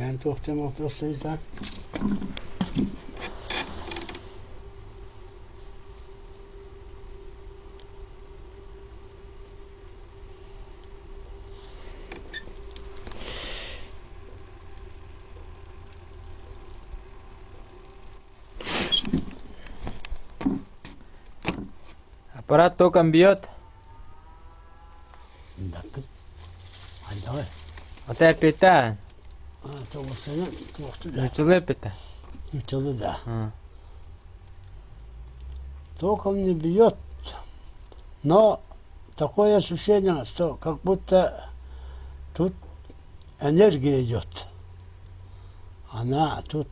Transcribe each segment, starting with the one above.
Yani tohtem oprasıysa Ha, tavuklarını toktu da. Начали пита. Yırtıldı da. А. Током не бьет, но такое ощущение, что как будто тут энергия идет. Она тут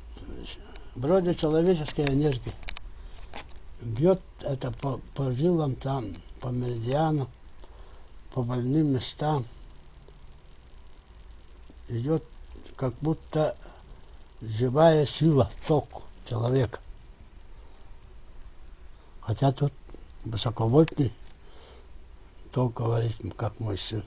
вроде человеческая энергия. Бьет это по, по жилам там, по меридиану, по больным местам. Идет как будто живая сила, ток человека. Хотя тут высоковольтный ток говорит, как мой сын.